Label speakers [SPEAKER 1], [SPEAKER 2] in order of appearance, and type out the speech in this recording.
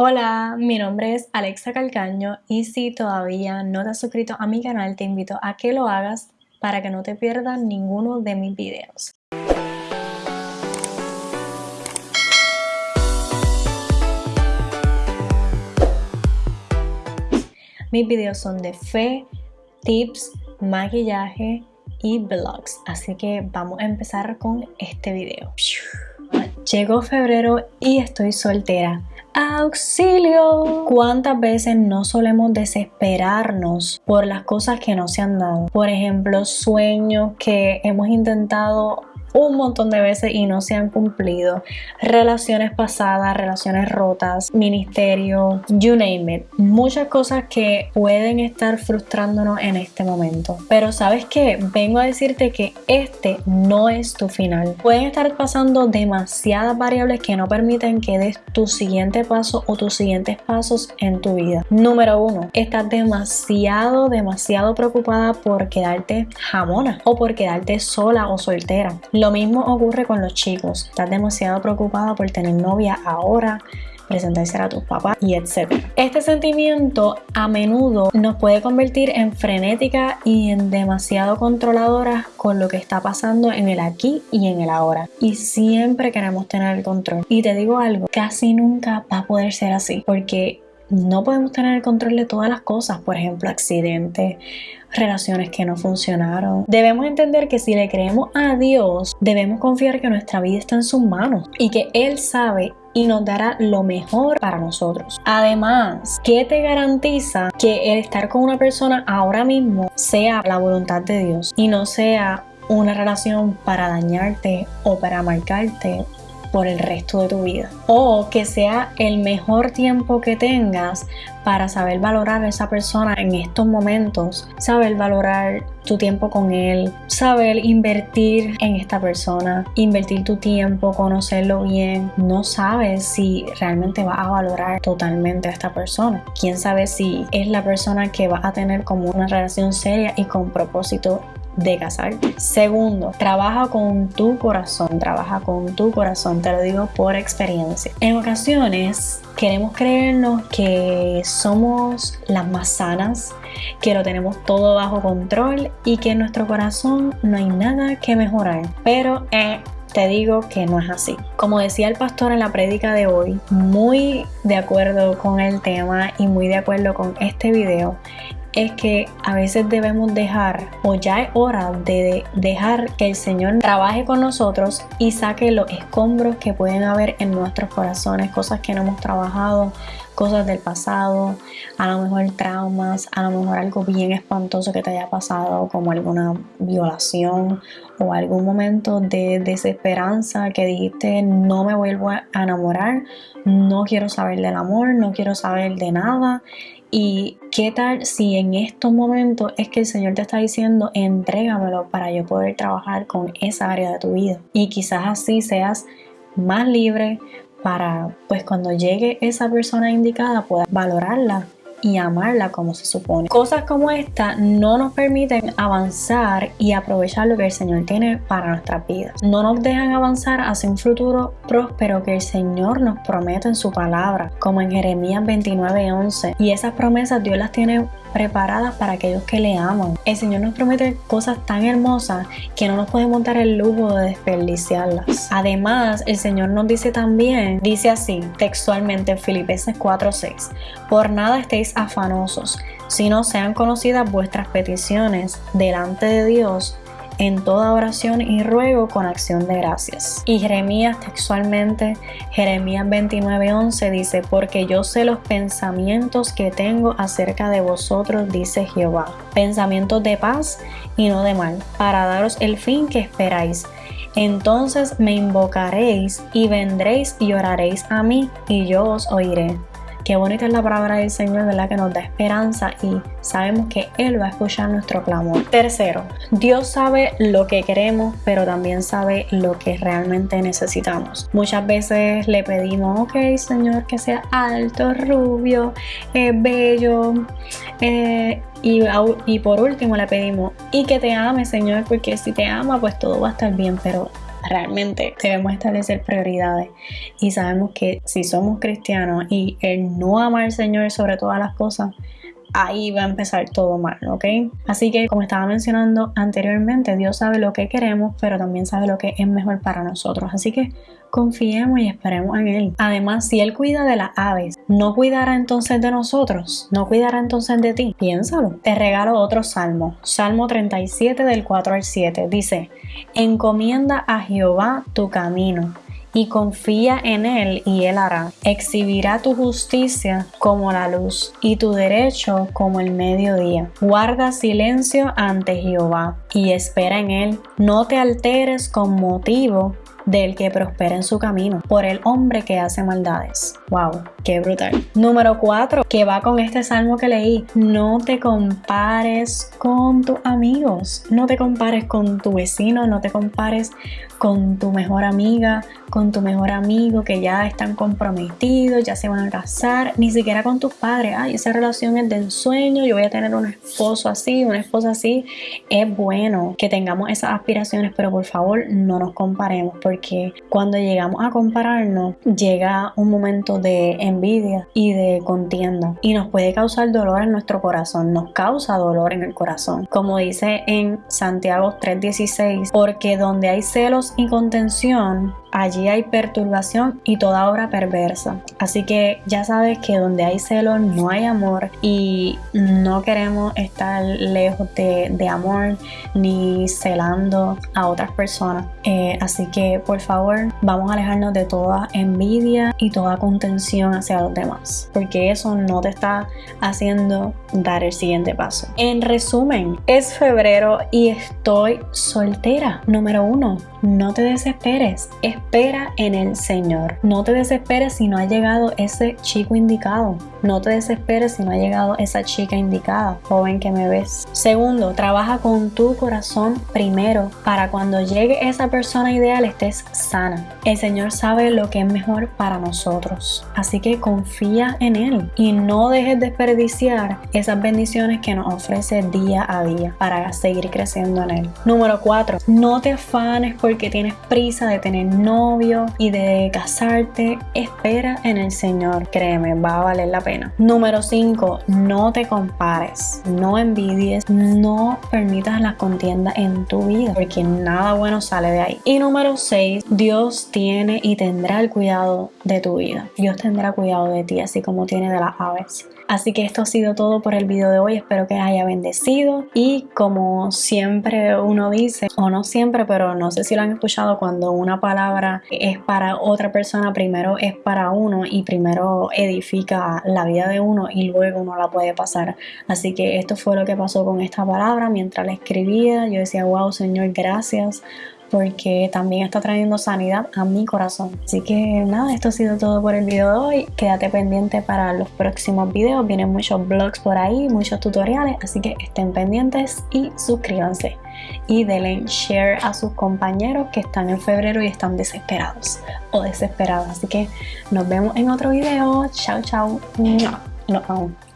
[SPEAKER 1] Hola, mi nombre es Alexa Calcaño y si todavía no te has suscrito a mi canal te invito a que lo hagas para que no te pierdas ninguno de mis videos. Mis videos son de fe, tips, maquillaje y vlogs, así que vamos a empezar con este video. Llegó febrero y estoy soltera. ¡Auxilio! ¿Cuántas veces no solemos desesperarnos por las cosas que no se han dado? Por ejemplo, sueños que hemos intentado un montón de veces y no se han cumplido. Relaciones pasadas, relaciones rotas, ministerio, you name it. Muchas cosas que pueden estar frustrándonos en este momento. Pero sabes que vengo a decirte que este no es tu final. Pueden estar pasando demasiadas variables que no permiten que des tu siguiente paso o tus siguientes pasos en tu vida. Número uno, estás demasiado, demasiado preocupada por quedarte jamona o por quedarte sola o soltera. Lo mismo ocurre con los chicos. Estás demasiado preocupada por tener novia ahora, presentarse a tus papás y etc. Este sentimiento a menudo nos puede convertir en frenética y en demasiado controladoras con lo que está pasando en el aquí y en el ahora. Y siempre queremos tener el control. Y te digo algo, casi nunca va a poder ser así porque no podemos tener el control de todas las cosas, por ejemplo, accidentes relaciones que no funcionaron. Debemos entender que si le creemos a Dios, debemos confiar que nuestra vida está en sus manos y que Él sabe y nos dará lo mejor para nosotros. Además, ¿qué te garantiza que el estar con una persona ahora mismo sea la voluntad de Dios y no sea una relación para dañarte o para marcarte por el resto de tu vida. O que sea el mejor tiempo que tengas para saber valorar a esa persona en estos momentos, saber valorar tu tiempo con él, saber invertir en esta persona, invertir tu tiempo, conocerlo bien. No sabes si realmente va a valorar totalmente a esta persona. Quién sabe si es la persona que va a tener como una relación seria y con propósito de casar. Segundo, trabaja con tu corazón, trabaja con tu corazón, te lo digo por experiencia. En ocasiones queremos creernos que somos las más sanas, que lo tenemos todo bajo control y que en nuestro corazón no hay nada que mejorar. Pero eh, te digo que no es así. Como decía el pastor en la prédica de hoy, muy de acuerdo con el tema y muy de acuerdo con este video, es que a veces debemos dejar o ya es hora de dejar que el Señor trabaje con nosotros y saque los escombros que pueden haber en nuestros corazones, cosas que no hemos trabajado, cosas del pasado, a lo mejor traumas, a lo mejor algo bien espantoso que te haya pasado, como alguna violación o algún momento de desesperanza que dijiste no me vuelvo a enamorar, no quiero saber del amor, no quiero saber de nada ¿Y qué tal si en estos momentos es que el Señor te está diciendo, entrégamelo para yo poder trabajar con esa área de tu vida? Y quizás así seas más libre para, pues cuando llegue esa persona indicada, puedas valorarla y amarla como se supone. Cosas como esta no nos permiten avanzar y aprovechar lo que el Señor tiene para nuestras vidas. No nos dejan avanzar hacia un futuro próspero que el Señor nos promete en su palabra, como en Jeremías 29:11. Y esas promesas Dios las tiene preparadas para aquellos que le aman. El Señor nos promete cosas tan hermosas que no nos puede montar el lujo de desperdiciarlas. Además, el Señor nos dice también, dice así textualmente en Filipenses 4:6, por nada estéis afanosos, sino sean conocidas vuestras peticiones delante de Dios en toda oración y ruego con acción de gracias. Y Jeremías textualmente, Jeremías 29:11 dice, porque yo sé los pensamientos que tengo acerca de vosotros, dice Jehová, pensamientos de paz y no de mal, para daros el fin que esperáis. Entonces me invocaréis y vendréis y oraréis a mí y yo os oiré. Qué bonita es la palabra del Señor, ¿verdad? Que nos da esperanza y sabemos que Él va a escuchar nuestro clamor. Tercero, Dios sabe lo que queremos, pero también sabe lo que realmente necesitamos. Muchas veces le pedimos, ok, Señor, que sea alto, rubio, eh, bello. Eh, y, y por último le pedimos, y que te ame, Señor, porque si te ama, pues todo va a estar bien, pero realmente debemos establecer prioridades y sabemos que si somos cristianos y el no amar al Señor sobre todas las cosas ahí va a empezar todo mal, ¿ok? Así que como estaba mencionando anteriormente, Dios sabe lo que queremos, pero también sabe lo que es mejor para nosotros. Así que confiemos y esperemos en Él. Además, si Él cuida de las aves, ¿no cuidará entonces de nosotros? ¿No cuidará entonces de ti? Piénsalo. Te regalo otro salmo, Salmo 37 del 4 al 7. Dice, encomienda a Jehová tu camino y confía en Él y Él hará. Exhibirá tu justicia como la luz y tu derecho como el mediodía. Guarda silencio ante Jehová y espera en Él. No te alteres con motivo del que prospera en su camino, por el hombre que hace maldades. ¡Wow! ¡Qué brutal! Número 4, que va con este salmo que leí. No te compares con tus amigos, no te compares con tu vecino, no te compares con tu mejor amiga, con tu mejor amigo que ya están comprometidos, ya se van a casar, ni siquiera con tus padres. Ay, esa relación es de ensueño, yo voy a tener un esposo así, una esposa así. Es bueno que tengamos esas aspiraciones, pero por favor no nos comparemos que cuando llegamos a compararnos llega un momento de envidia y de contienda y nos puede causar dolor en nuestro corazón, nos causa dolor en el corazón. Como dice en Santiago 3:16, porque donde hay celos y contención, allí hay perturbación y toda obra perversa. Así que ya sabes que donde hay celo no hay amor y no queremos estar lejos de, amor ni celando a otras personas. Eh, así que por favor vamos a alejarnos de toda envidia y toda contención hacia los demás, porque eso no te está haciendo dar el siguiente paso. En resumen, es febrero y estoy soltera. Número uno, no te desesperes espera en el Señor. No te desesperes si no ha llegado ese chico indicado. No te desesperes si no ha llegado esa chica indicada, joven que me ves. Segundo, trabaja con tu corazón primero para cuando llegue esa persona ideal estés sana. El Señor sabe lo que es mejor para nosotros. Así que confía en Él y no dejes desperdiciar esas bendiciones que nos ofrece día a día para seguir creciendo en Él. Número 4. No te afanes porque tienes prisa de tener novio y de casarte, espera en el Señor. Créeme, va a valer la pena. Número 5. No te compares, no envidies, no permitas las contiendas en tu vida, porque nada bueno sale de ahí. Y número 6. Dios tiene y tendrá el cuidado de tu vida. Dios tendrá cuidado de ti, así como tiene de las aves. Así que esto ha sido todo por el video de hoy. Espero que haya bendecido. Y como siempre uno dice, o no siempre, pero no sé si lo han escuchado cuando una palabra es para otra persona, primero es para uno y primero edifica la vida de uno y luego no la puede pasar. Así que esto fue lo que pasó con esta palabra. Mientras la escribía, yo decía, wow, Señor, gracias porque también está trayendo sanidad a mi corazón. Así que nada, esto ha sido todo por el video de hoy. Quédate pendiente para los próximos videos. Vienen muchos blogs por ahí, muchos tutoriales, así que estén pendientes y suscríbanse. Y denle share a sus compañeros que están en febrero y están desesperados o desesperados. Así que nos vemos en otro video. Chao, chao. No, aún.